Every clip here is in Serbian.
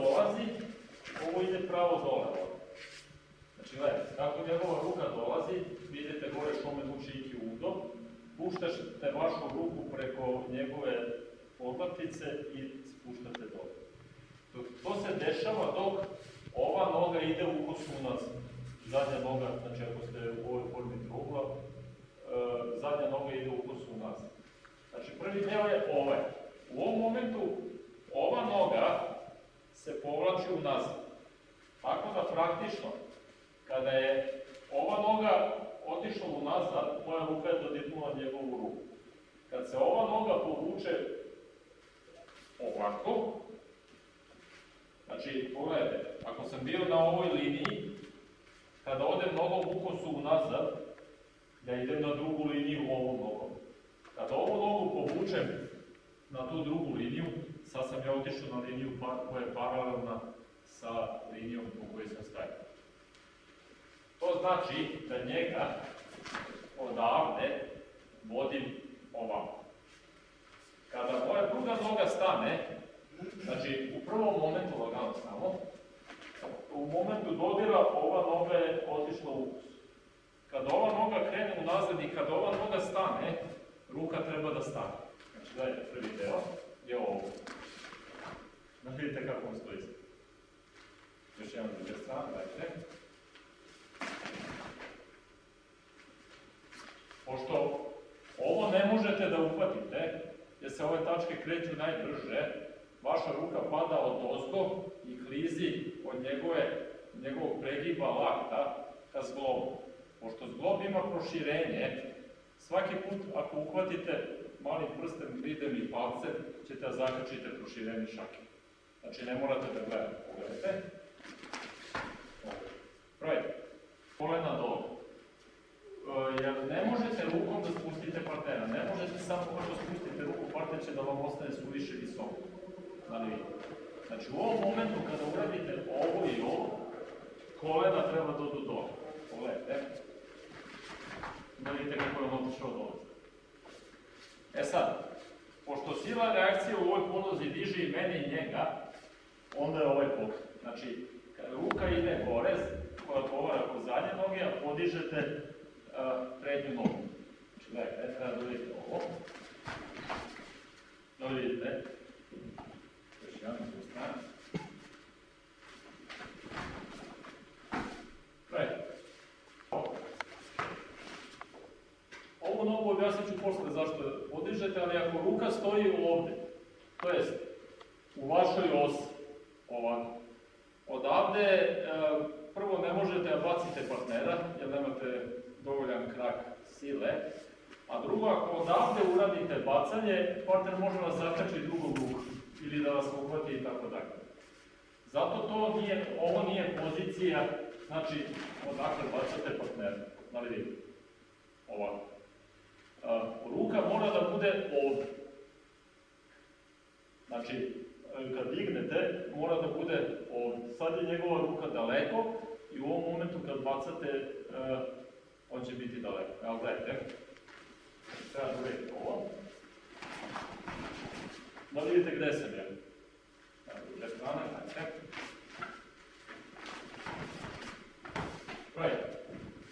dolazi, ovo ide pravo dole. Znači, gledajte, kako njegova ruka dolazi, vidite gore šome muči iki udo, puštate vašu ruku preko njegove podlaktice i spuštate dole. Dok to se dešava dok ova noga ide u kosu nazad. Zadnja noga, znači ako ste u ovoj formi trugla, e, zadnja noga ide u kosu nazad. Znači prvi deo je ovaj. U ovom momentu ova noga se povlači unazad. Tako da praktično, kada je ova noga otišla unazad, moja ruka je dodirnula njegovu ruku. Kad se ova noga povuče ovako, znači pogledajte, ako sam bio na ovoj liniji, kada odem nogom u kosu unazad, ja idem na drugu liniju ovom nogom. Kada ovu nogu povučem na tu drugu liniju, sad sam ja otišao na liniju koja je paralelna sa linijom po kojoj sam stajao. To znači da njega odavde vodim ovako. Kada moja druga noga stane, znači u prvom momentu lagano samo, u momentu dodira ova noga je otišla u kus. Kada ova noga krene unazad i kada ova noga stane, ruka treba da stane. Znači dajte prvi deo, je ovo. Da vidite kako on stoji. Još jedan druge strane, dajte. Pošto ovo ne možete da uhvatite, jer se ove tačke kreću najbrže, vaša ruka pada od ozgo i klizi od njegove, njegovog pregiba lakta ka zglobu. Pošto zglob ima proširenje, svaki put ako uhvatite malim prstem, videm i palcem, ćete da zakačite proširenje šake. Znači ne morate da gledate, pogledajte. Pravite. Kolena dole. E, jer ne možete rukom da spustite partnera, ne možete samo kako spustite ruku, partner će da vam ostane suviše visoko. Znači, znači u ovom momentu kada uradite ovo i ovo, kolena treba da odu dole. Pogledajte. Da vidite kako je on otišao dole. E sad, pošto sila reakcije u ovoj ponozi diže i mene i njega, onda je ovaj pokret. Znači, ruka ide gore, koja odgovara kod zadnje noge, a podižete uh, prednju nogu. Znači, gledajte, treba da vidite ovo. Da vidite. Još jedan s druge strane. Gledajte. Ovu nogu objasnit ću posle zašto podižete, ali ako ruka stoji ovde, to jest u vašoj osi, ovako, odavde e, prvo ne možete da bacite partnera, jer nemate dovoljan krak sile, a drugo, ako odavde uradite bacanje, partner može vas zakači drugom rukom ili da vas uhvati i tako dalje. Zato to nije, ovo nije pozicija, znači odakle bacate partnera, da li vidite? Ovako. A, ruka mora da bude ovde. Znači, kad dignete, mora da bude ovde. Sad je njegova ruka daleko i u ovom momentu kad bacate, uh, on će biti daleko. Evo, gledajte. Treba da uredite ovo. Da vidite gde sam ja. Evo, druge strane, gledajte.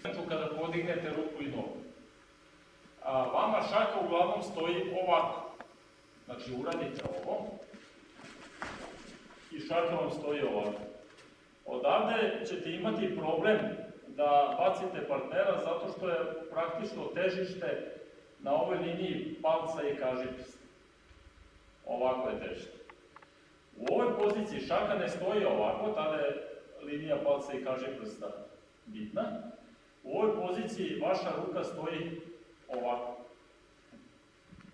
Znači, kada podignete ruku i nogu. A, vama šaka uglavnom stoji ovako. Znači, uradite ovo i šaka vam stoji ovako. Odavde ćete imati problem da bacite partnera zato što je praktično težište na ovoj liniji palca i kažiprsta. Ovako je težište. U ovoj poziciji šaka ne stoji ovako, tada je linija palca i kažiprsta bitna. U ovoj poziciji vaša ruka stoji ovako.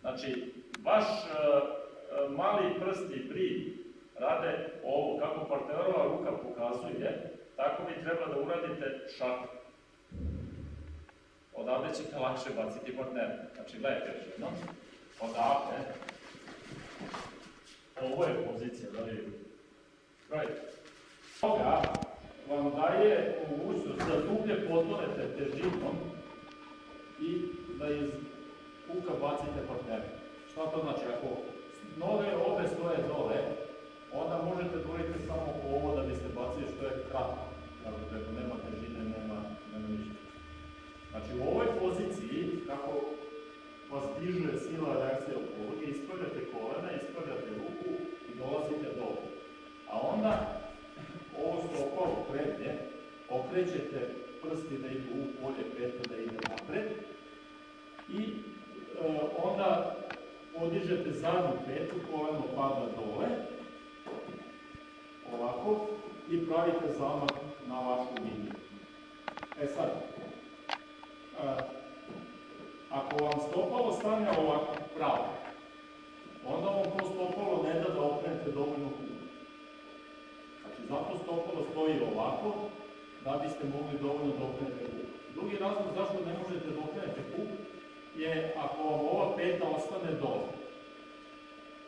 Znači, vaš uh, mali prst i brid rade ovo, kako partnerova ruka pokazuje, tako vi treba da uradite šaku. Odavde ćete lakše baciti partnera. Znači, gledajte još jednom. Odavde. Ovo je pozicija, da li? Gledajte. Toga vam daje mogućnost da dublje potonete težinom i da iz kuka bacite partnera. Šta to znači? Ako noge obe stoje dole, onda možete dvojiti samo ovo da biste bacili što je kratko. Kako tako, nema težine, nema, nema ništa. Znači u ovoj poziciji, kako vas diže sila u pologi, ispravljate kolena, ispravljate ruku i dolazite dole. A onda ovo stopalo prednje, okrećete prsti da idu u polje, peta da ide napred i e, onda podižete zadnju petu, koleno pada dole, i pravite zamah na vašu liniju. E sad, e, ako vam stopalo stane ovako pravo, onda vam to stopalo ne da da okrenete dovoljno puno. Znači, zato stopalo stoji ovako, da biste mogli dovoljno da okrenete puk. Drugi razlog zašto ne možete da okrenete puk je ako vam ova peta ostane dole.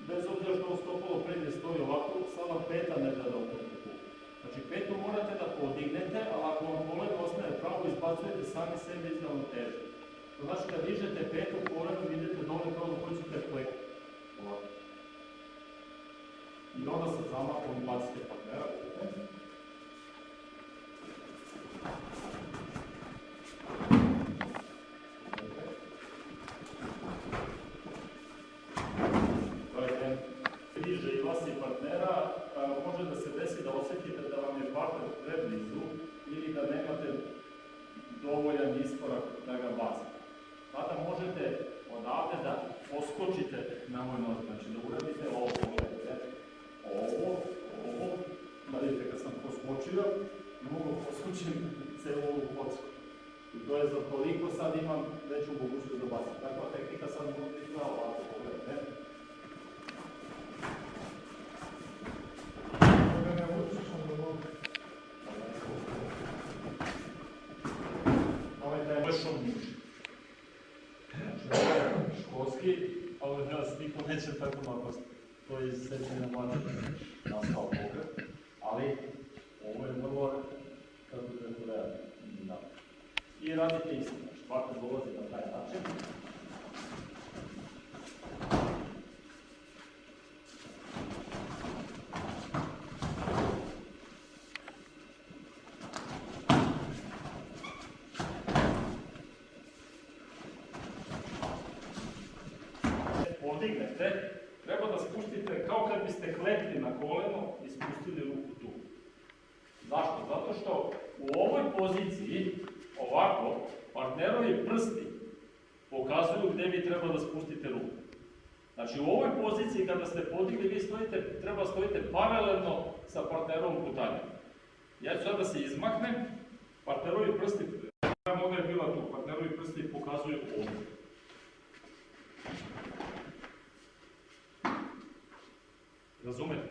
Bez obzira što ovo stopalo prednje stoji ovako, sama peta ne da da okrenete puk. Znači, petu morate da podignete, ali ako vam kolega ostane pravo, izbacujete sami sebe iz ravnoteže. To znači kad dižete petu kolenu, idete dole kao da hoćete plek. I onda sa zamahom bacite partnera. Gledajte, bliže i vas i partnera, a, može da se desi da osjetite da vam je partner preblizu ili da nemate dovoljan iskorak da ga bacite. Tada možete odavde da poskočite na moj nos, znači da uradite ovo, pogledajte, ovo, ovo, da vidite kad sam poskočio, ne mogu poskočiti celu ovu kocku. I to toliko sad imam veću mogućnost da bacim. Takva tehnika sad mogu izgleda ovako, pogledajte. Da. Ovaj taj vršom muž. Znači, ovo je školski, ali nas niko neće tako napast. To je iz sečenja mlade nastao pokret. Ali, ovo je vrlo, kako bi rekao, realno. Da. I radite isto, partner dolazi na taj način. podignete, treba da spustite kao kad biste klepli na koleno i spustili ruku tu. Zašto? Zato što u ovoj poziciji, partnerovi prsti pokazuju gde vi treba da spustite ruku. Znači u ovoj poziciji kada ste podigli, vi stojite, treba stojite paralelno sa partnerovom putanjom. Ja ću sad da se izmaknem, partnerovi prsti, moja noga je bila tu, partnerovi prsti pokazuju ovdje. Razumete?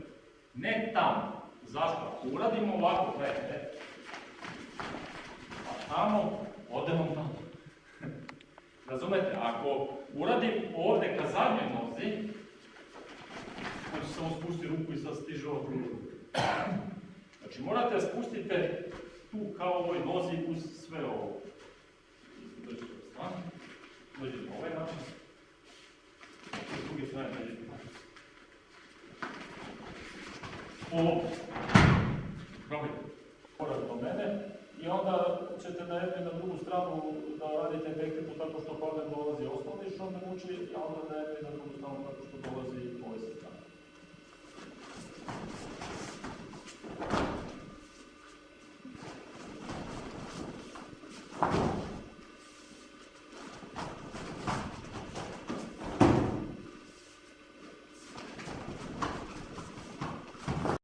Ne tamo. Zašto? Ako uradimo ovako, gledajte, a tamo, odemo tamo. Razumete? Ako uradim ovde ka zadnjoj nozi, hoću samo spustiti ruku i sad stiže ovo. Znači morate da spustite tu kao ovoj nozi uz sve ovo. Dođite od strane, dođite na ovaj način, s druge strane dođite ovo. Probajte. Korak do mene i onda ćete da jednu i na drugu stranu da radite backtipu tako što uči, a onda da na drugu stranu tako što dolazi.